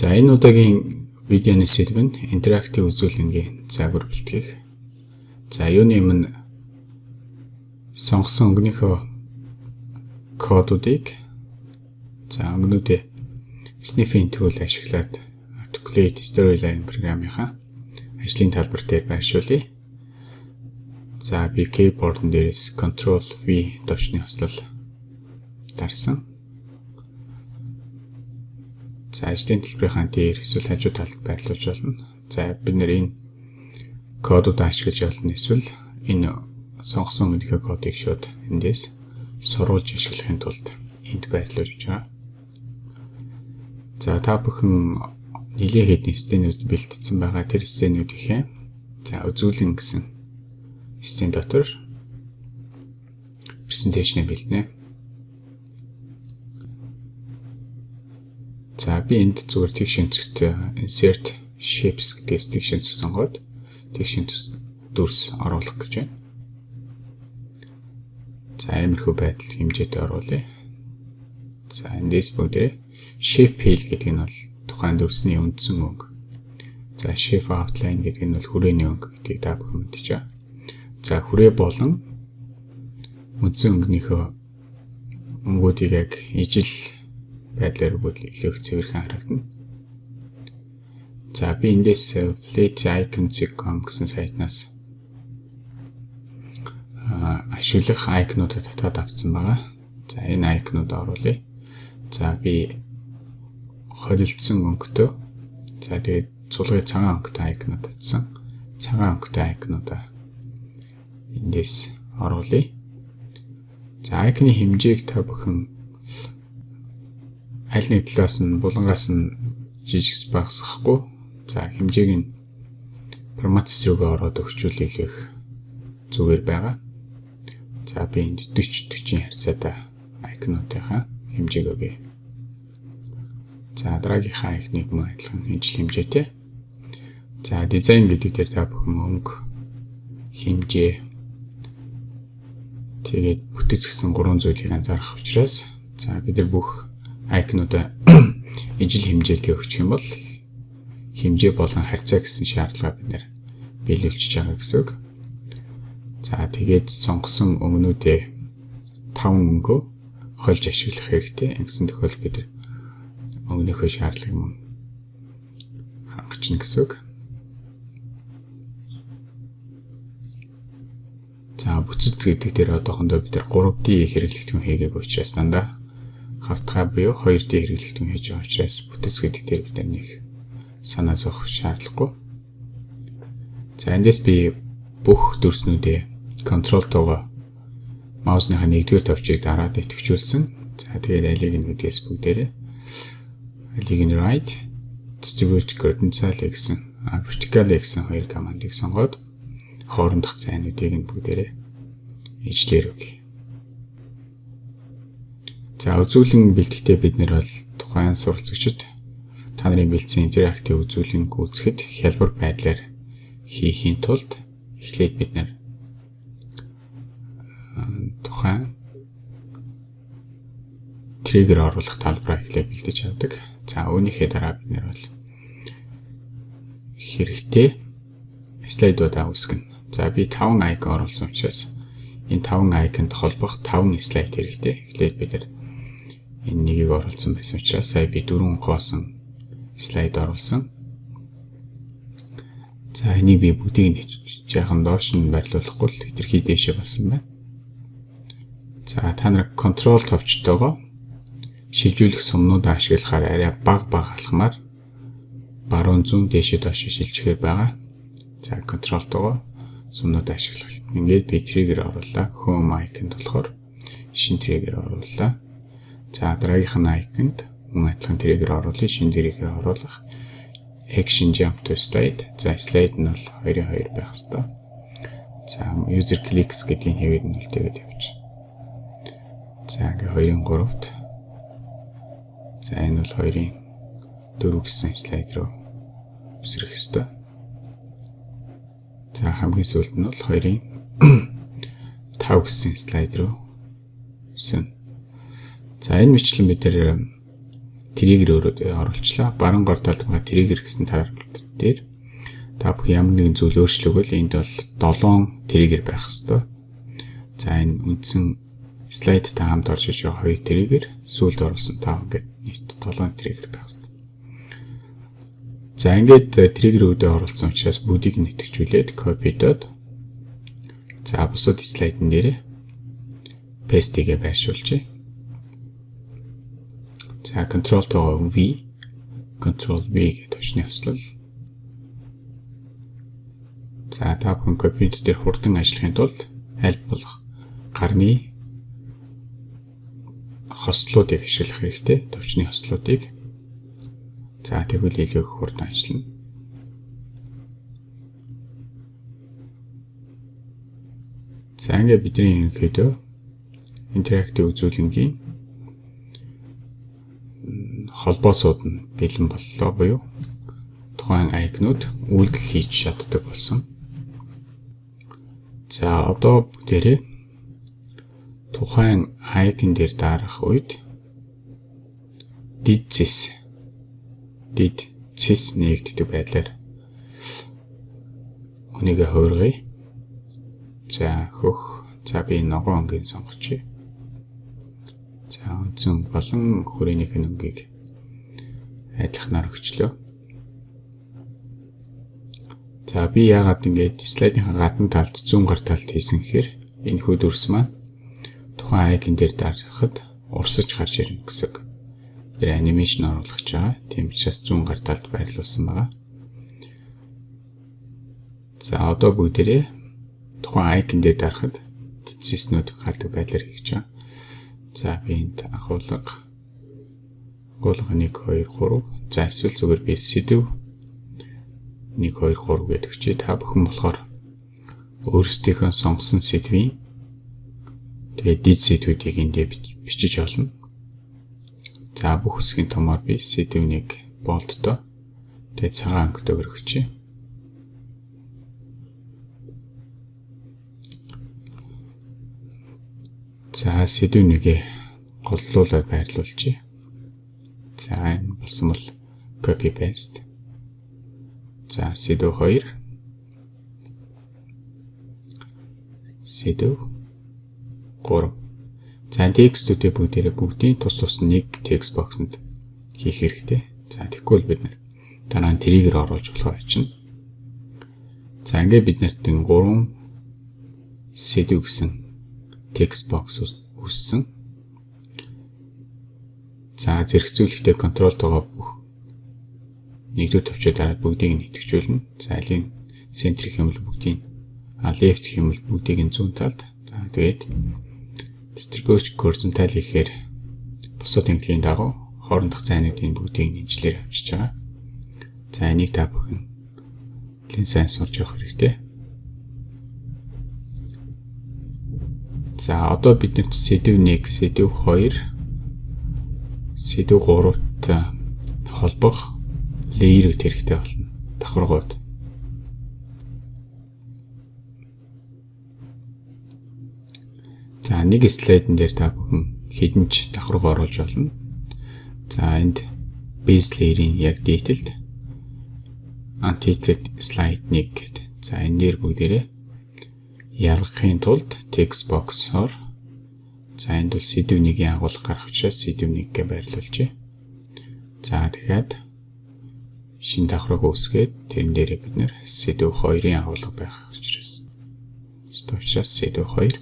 За энэ удаагийн видеоны сэдв нь интерактив үзүүлэнгийн загвар бэлтгэх. За юуны өмнө сонгосон өнгөнийхөө кодуудыг за өнгөнүүдээ sniffing tool ашиглаад articulate storyline програмынхаа ажлын талбар дээр байршуулъя. За би keyboard-н дээрээс Ctrl V товчны хослол дарсан. За ажлын төлбөрийнхаа дээр эсвэл хажуу талд байрлуулж болно. За бид нэр энэ кодуудаа ашиглаж болно эсвэл энэ сонгосон өнгөнийхөө кодыг шууд эндээс сурвалж ашиглахын тулд энд байрлуулж байгаа. За та бүхэн нэлээд хэдэн сценүүд бэлтгэсэн байгаа. Тэр сценүүдийнхээ за үзүүлэн гэсэн сцен дотор презентацийн бэлтнэ. За би энд зүгээр тэг шинцэгт insert shapes гэдэг тэг шинцэг сонгоод тэг шинц дүрс оруулах гэж байна. За иймэрхүү байдал хэмжээтэй оруулъя. За эндээс бүгдээ shape fill гэдэг нь бол тухайн дүрсний үндсэн өнгө. За shape outline гэдэг нь бол хүрээний өнгө гэдгийг та бүхэн байна. За хүрээ болон үндсэн өнгөнийхөө өнгүүдийг яг ижил байдлаар бол илүү их цэвэрхэн харагдана. За би эндээс flaticons.com гэсэн сайтнаас ашиглах айкнуудад татаад авсан байгаа. За энэ айкнууд оруулъя. За би холилдсон өнгөтэй. За тэгээд цулгын цагаан өнгөтэй айкнууд татсан. Цагаан өнгөтэй айкнуудаа эндээс оруулъя. За айкны хэмжээг та бүхэн аль нэг талаас нь булангаас нь жижигс багасгахгүй за хэмжээг нь форматс руугаа ороод өгчүүл илүү их зүгээр байгаа. За би энд 40 40 харьцаатай айкнуудынхаа хэмжээг өгье. За дараагийнхаа айкныг мөн адилхан ижил хэмжээтэй. За дизайн гэдэг дээр та бүхэн өнгө хэмжээ тэгээд бүтэц гэсэн гурван зүйлийг анзаарах учраас за бид нар бүх айкнуудаа ижил хэмжээлтэй өгчих юм бол хэмжээ болон харьцаа гэсэн шаардлага бид нэр биелүүлчихэж байгаа гэсэн үг. За тэгээд сонгосон өнгөнүүдээ 5 өнгөө хольж ашиглах хэрэгтэй. Ингэсэн тохиолдолд бид өнгөнийхөө шаардлагыг мөн хангachна гэсэн үг. За бүцэд гэдэг дээр одоохондоо бид нар 3D хэрэглэгдэхүүн хийгээг учраас дандаа хавтгай буюу 2D хэрэглэгдэн хийж байгаа учраас бүтэц гэдэг дээр бид нэг санаа зовох шаардлагагүй. За эндээс би бүх дүрснүүдээ контролтойгоо маусныхаа нэгдүгээр товчийг дараад идэвхжүүлсэн. За тэгээд алиг нь гэдгээс бүгдээрээ алиг нь right distribute coordinate гэсэн vertical гэсэн хоёр командыг сонгоод хоорондох зайнуудыг нь бүгдээрээ ижлэр өгье. За үзүүлэн бэлтгэхдээ бид нэр бол тухайн суралцагчид та нарын бэлдсэн интерактив үзүүлэн гүйцэхэд хялбар байдлаар хийхийн тулд эхлээд бид нэр тухайн триггер оруулах талбараа эхлээд бэлдэж авдаг. За үүнийхээ дараа бид нэр бол хэрэгтэй слайдуудаа үүсгэнэ. За би 5 айкон оруулсан учраас энэ 5 айконд холбох 5 слайд хэрэгтэй. Эхлээд бид нар энэ нэгийг оруулсан байсан учраас сая би дөрвөн хоосон слайд оруулсан. За энийг би бүгдийг нь жаахан доош нь байрлуулахгүй л хэтэрхий дээшээ болсон байна. За та нар контрол товчтойгоо шилжүүлэх сумнуудаа ашиглахаар арай баг баг алхмаар баруун зүүн дээшээ доош шилжихээр байгаа. За контролтойгоо сумнуудаа ашиглах. Ингээд би триггер оруулаа. Home icon болохоор шин триггер оруулаа. За дараагийнх нь icon-д мөн адилхан триггер оруулах, шинэ триггер оруулах. Action jump to slide. За slide нь бол 2-2 байх хэвээр. За user clicks гэдгийг хэвээр нь үлдээгээд явж. За ингээ 2-ын 3-т. За энэ бол 2-ын 4 гэсэн слайд руу өсрөх хэвээр. За хамгийн сүүлд нь бол 2-ын 5 гэсэн слайд руу өснө. За энэ мэтлэн бид тэр триггер өөрөө оруулчлаа. Баруун гар талд байгаа триггер гэсэн таар дээр та бүх ямар нэгэн зүйл өөрчлөгөл энд бол 7 триггер байх хэвээр. За энэ үндсэн слайд та хамт орж иж байгаа хоёр триггер сүүлд оруулсан 5 ингээд нийт 7 триггер байх хэвээр. За ингээд триггерүүдээ оруулсан учраас бүгдийг нэтгэжүүлээд копидод за бусад слайдн дээр пестигээ байршуулжээ. За control тоо V control V гэдэг төвчний хослол За та бүхэн компьютер дээр хурдан ажиллахын тулд аль болох гарны хослуудыг ашиглах хэрэгтэй. Төвчний хослуудыг. За тэгвэл илүү хурдан ажиллана. За ингээд бидний ерөнхийдөө интерактив үзүүлэнгийн холбоосууд нь бэлэн боллоо буюу тухайн айкнууд үйлдэл хийж чаддаг болсон. За одоо бүгдээрээ тухайн icon дээр дарах үед did this did this нэгддэг байдлаар үнийгээ хуургая. За хөх за би ногоон өнгийг сонгочих. За үндсэн болон хүрээнийх нь өнгийг адилханаар өгчлөө. За би яагаад ингэж слайдынхаа гадна талд зүүн гар талд хийсэн гэхээр энэ хүү дүрс маань тухайн айкон дээр дарахад урсаж гарч ирнэ гэсэн. Тэр анимашн оруулах гэж байгаа. Тийм учраас зүүн гар талд байрлуулсан байгаа. За одоо бүгдээрээ тухайн айкон дээр дарахад цэцэснүүд гардаг байдлаар хийж байгаа. За би энд агуулга агуулга 1 2 3 за эсвэл зүгээр би сэдв 1 2 3 гэдэг чи та бүхэн болохоор өөрсдийнхөө сонгосон сэдвийн тэгээ дид сэдвүүдийг эндээ бичиж олно. За бүх хэсгийн томоор би сэдвийг болтдоо тэгээ цагаан өнгөтэйгээр өгчээ. За сэдвүүнийгээ голлуулаад байрлуулчих. За энэ болсон бол copy paste За сэдв 2 сэдв 3 За текстүүдээ бүгдээрээ бүгдийн тус тус нэг текст боксонд хийх хэрэгтэй. За тэгвэл бид нэр дараа нь триггер оруулж болох очино. За ингээд бид нарт 3 сэдв гэсэн текст бокс үүссэн. За зэрэгцүүлэгтээ контрол тоогоо бүх нэгдүгээр төвчөө дараад бүгдийг нь идэвхжүүлнэ. За алийн центрик хэмэл бүгдийг а left хэмэл бүгдийг нь зүүн талд. За тэгээд distribution horizontal гэхээр бусад тэмдгийн дагуу хоорондох зайнуудын бүгдийг нэмжлэр авчиж байгаа. За энийг та бүхэн лин сайн сурч явах хэрэгтэй. За одоо биднэрт сэдв 1, сэдв 2, сэдв 3-т холбох леерүүд хэрэгтэй болно. Давхаргууд. За нэг слайдн дээр та бүхэн хэдэн ч давхарга оруулж болно. За энд base layer-ийн яг detailed untitled slide 1 гэдэг. За энэ дээр бүгдээрээ ялгахын тулд text box-оор за энд бол сэдв нэгийн агуулга гарах учраас сэдв нэггээ байрлуулжээ. За тэгэхээр шин давхраг үүсгээд тэрэн дээрээ бид нэр сэдв 2-ын агуулга байх учраас учраас сэдв 2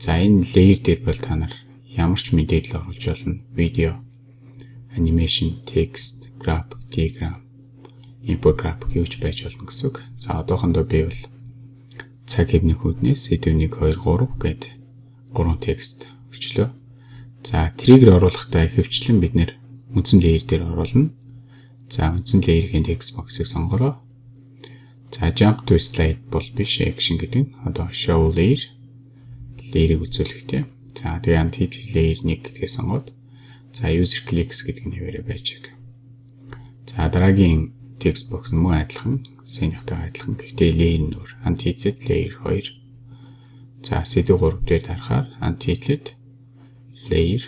за энэ layer дээр бол та нар ямар ч мэдээлэл оруулж болно. Видео анимашн текст график диаграм инфографик юу ч байж болно гэсэн үг. За одоохондоо би бол цаг хэвнэх үүднээс сэдв 1 2 3 гэд 3 текст өчлөө за триггер оруулахдаа ихэвчлэн бид нэр үндсэн layer дээр оруулна За үндсэн layer-ийн text box-ыг сонгороо. За jump to slide бол биш action гэдэг нь одоо show layer layer-ыг үзүүлэхтэй. За тэгээ anti layer 1 гэдгээ сонгоод за user clicks гэдэг нэрээр байж байгаа. За дараагийн text box нь мөн адилхан, сэнийхтэй адилхан. Гэхдээ layer нь өөр. Anti layer 2. За сэдв 3 дээр дарахаар anti layer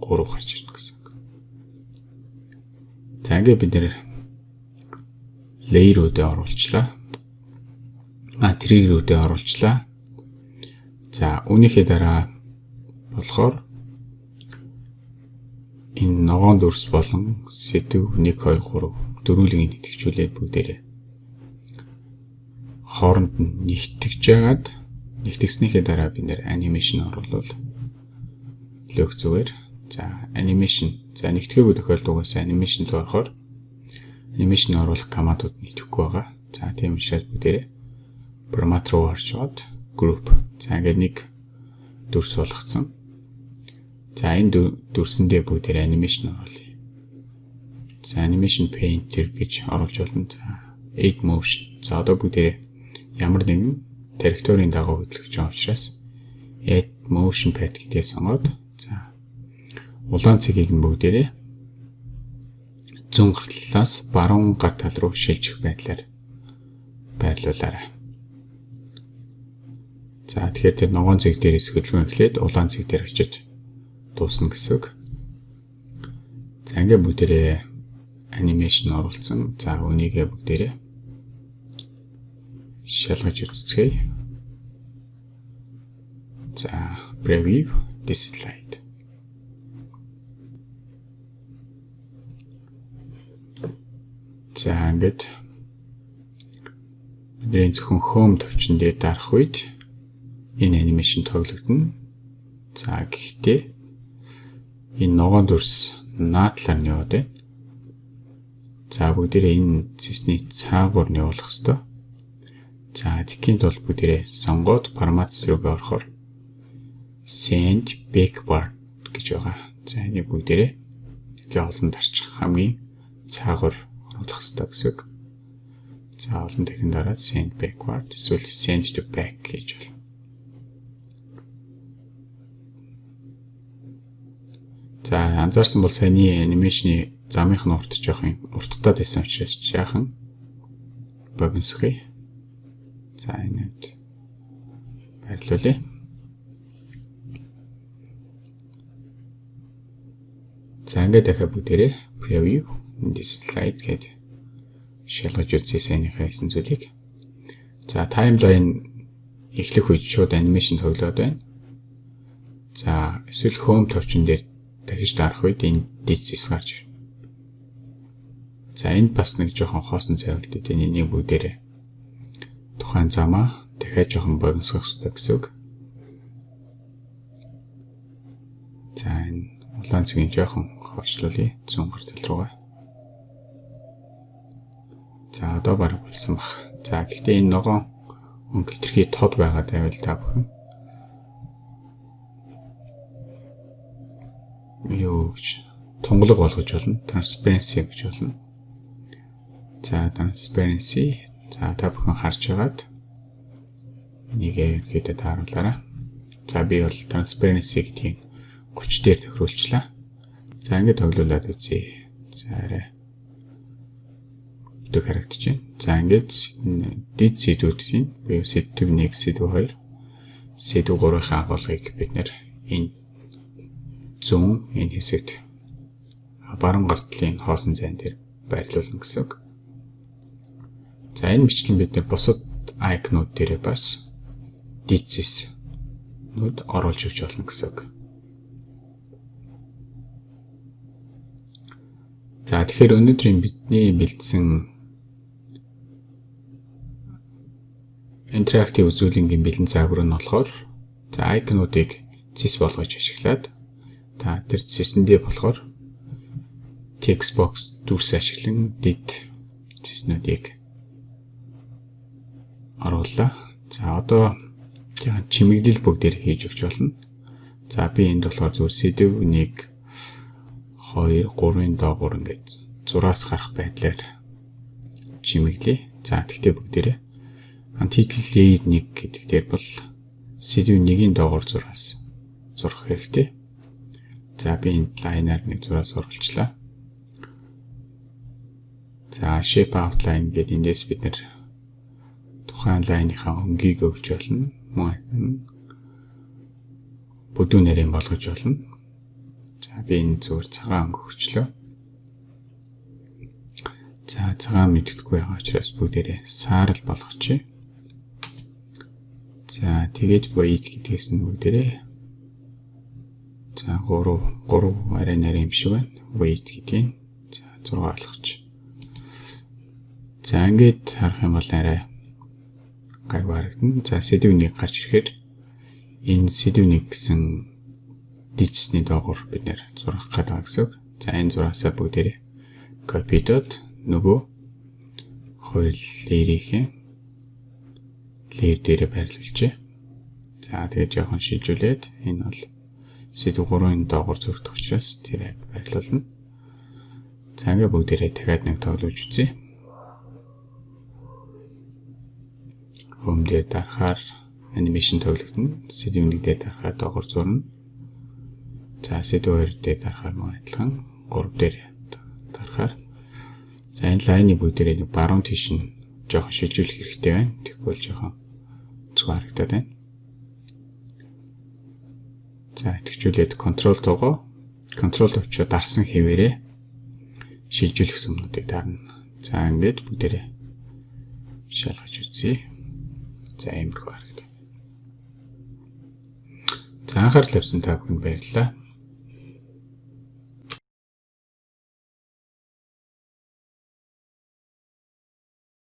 3 гарч ирнэ гэсэн. За ингээд бид нэр layer-уудыг оруулчлаа. А trigger-уудыг оруулчлаа. За үүнийхээ дараа болохоор энэ ногоон дүрс болон сэдв 1 2 3 дөрвөлгийг нэтгэжүүлээд бүгдээрээ хооронд нь нэгтгэж яагаад нэгтгэснийхээ дараа бид нэр анимашн оруулал лог зүгээр за анимашн за нэгтгээгүй тохиолдолд угаасаа анимашнд орохоор анимашн оруулах командууд нэтгэхгүй байгаа. За тийм учраас бүгдээрээ формат руу орж аваад group за ингээд нэг дүрс болгоцсон. За энэ дүрсэндээ бүгдээрээ анимашн оруулъя. За animation painter гэж оруулж болно. За add motion. За одоо бүгдээрээ ямар нэгэн территорийн дагуу хөдөлгөж байгаа учраас add motion path гэдээ сонгоод улаан цэгийг нь бүгдээрээ зүүн гартлаас баруун гар тал руу шилжих байдлаар байрлуулаарай. За тэгэхээр тэр ногоон цэг дээрээс хөдөлгөөн эхлээд улаан цэг дээр очиж дуусна гэсэн үг. За ингээ бүгдээрээ анимашн оруулсан. За үнийгээ бүгдээрээ шалгаж үзцгээе. За, preview this slide. За, ингээд бидний зөвхөн home төвчөн дээр дарах үед энэ анимашн тоглогдно. За, гэхдээ энэ ногоон дүрс наадлаар нь яваад байна. За, бүгдээрээ энэ цэсний цаагуур нь явуулах хэрэгтэй. За тэгэхээр тул бүгдээрээ сонгоод формат руу орохоор send backward гэж байгаа. За энэ бүгдээрээ тэгээ олон дарчих хамгийн цаагаар оруулах хэрэгтэй гэсэн үг. За олон дахин дараа send backward эсвэл send to back гэж болно. За анзаарсан бол саяны анимашны замынх нь урт жоох юм урттаад байсан учраас жаахан богиносхий За энэд байрлуулъя. За ингээд дахиад бүгдээрээ preview this slide гэдэг шалгаж үзсэн хийсэн зүйлийг. За таймлайн эхлэх үед шууд анимашн тоглоод байна. За эсвэл home товчон дээр дахиж дарах үед энэ дисс гарч ирнэ. За энд бас нэг жоохон хоосон цайвал дээ. Энийг бүгдээрээ тухайн замаа дахиад жоохон богиносгох хэрэгтэй гэсэн үг. За энэ улаан цэгийн жоохон хойшлуулъя зүүн гар тал руугаа. За одоо баг болсон баг. За гэхдээ энэ ногоон өнгө хитрхи тод байгаа байвал та бүхэн юу гэж тунгалаг болгож болно. Transparency гэж болно. За transparency За та бүхэн харж байгаад энийг ерөөдөө тааруулаарай. За би бол transparency гэдгийг 30 дээр тохируулчлаа. За ингээд тоглуулад үзье. За арай өдөг харагдаж байна. За ингээд дид сэдвүүдийн буюу сэдв 1, сэдв 2, сэдв 3-ын агуулгыг бид нэр энэ зүүн энэ хэсэгт баруун гартлын хоосон зайн дээр байрлуулна гэсэн үг. За энэ бичлэн бид нэр бусад айкнууд дээрээ бас дизис нүд оруулж өгч болно гэсэн үг. За тэгэхээр өнөөдрийн бидний бэлдсэн интерактив үзүүлэнгийн бэлэн загвар нь болохоор за айкнуудыг цэс болгож ашиглаад та тэр цэсэндээ болохоор text box дүрс ашиглан дид цэснүүдийг оруулаа. За одоо чимэглэл бүгдээр хийж өгч болно. За би энд болохоор зүгээр сэдв 1 2 3-ын доогуур ингээд зураас гарах байдлаар чимэглэе. За тэгтээ бүгдээрээ антитл layer 1 гэдэг дээр бол сэдв 1-ийн доогуур зураас зурх хэрэгтэй. За би энд лайнаар нэг зураас оруулчлаа. За shape outline гэдэг эндээс бид нэр тухайн лайныхаа өнгийг өгч болно. Мөн бүдүү нэрийн болгож болно. За би энэ зүгээр цагаан өнгө өгчлөө. За цагаан мэддэггүй байгаа учраас бүгдээрээ саарл болгочих. За тэгээд void гэдгээс нь бүгдээрээ за 3 3 арай нарийн юм шиг байна. void гэдгийг за 6 болгочих. За ингээд харах юм бол арай гайг харагдана. За сэдвнийг гарч ирэхээр энэ сэдвнийг гэсэн дижсний доогуур бид нэр зурах гэдэг гэсэн. За энэ зураасаа бүгдээрээ копидод нөгөө хууль лер дээрээ байрлуулжээ. За тэгээд жоохон шилжүүлээд энэ бол сэдв 3-ын доогуур зөрөгдөх учраас тэрэ байрлуулна. За ингээ бүгдээрээ дахиад нэг тоглож үзье. Хом дээр дарахаар анимашн тоглогдно. Сэдв 1 дээр дарахаар доогуур зурна. За сэдв 2 дээр дарахаар мөн адилхан 3 дээр дарахаар За энэ лайны бүгдээрээ баруун тийш нь жоохон шилжүүлэх хэрэгтэй байна. Тэгвэл жоохон онцгой харагдаад байна. За итгэжүүлээд контрол тоогоо контрол төвчөө дарсан хэвээрээ шилжүүлэх сүмнүүдийг дарна. За ингээд бүгдээрээ шалгаж үзье. За иймэрхүү харагдана. За анхаарал тавьсан та бүхэнд баярлалаа.